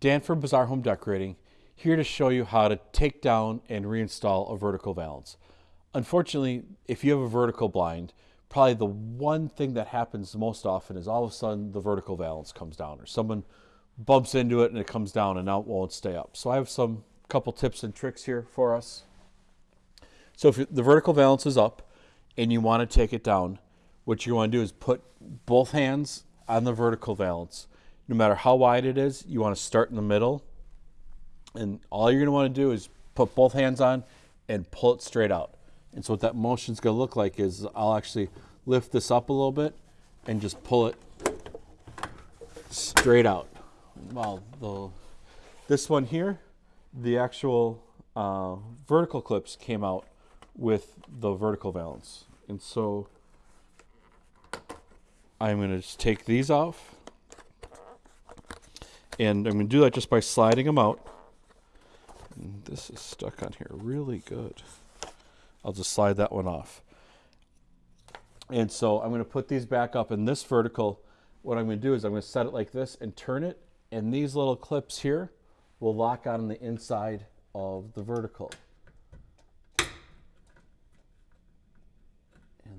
Dan from Bazaar Home Decorating, here to show you how to take down and reinstall a vertical valance. Unfortunately, if you have a vertical blind, probably the one thing that happens most often is all of a sudden the vertical valance comes down or someone bumps into it and it comes down and now it won't stay up. So I have some couple tips and tricks here for us. So if the vertical valance is up and you want to take it down, what you want to do is put both hands on the vertical valance. No matter how wide it is, you want to start in the middle. And all you're going to want to do is put both hands on and pull it straight out. And so what that motion is going to look like is I'll actually lift this up a little bit and just pull it straight out. Well, the, this one here, the actual uh, vertical clips came out with the vertical valance. And so I'm going to just take these off. And I'm going to do that just by sliding them out. And this is stuck on here really good. I'll just slide that one off. And so I'm going to put these back up in this vertical. What I'm going to do is I'm going to set it like this and turn it. And these little clips here will lock on the inside of the vertical. And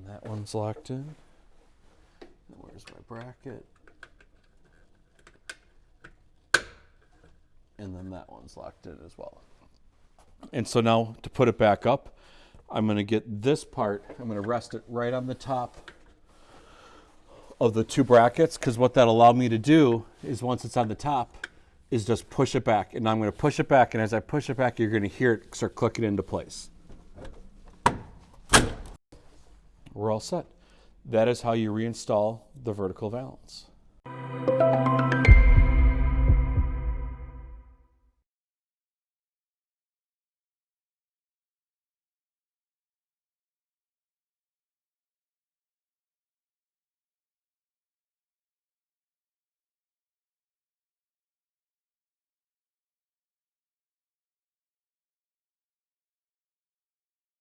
that one's locked in. Where's my bracket? And then that one's locked in as well. And so now to put it back up, I'm going to get this part, I'm going to rest it right on the top of the two brackets because what that allowed me to do is once it's on the top is just push it back. And I'm going to push it back and as I push it back you're going to hear it start clicking into place. We're all set. That is how you reinstall the vertical valance.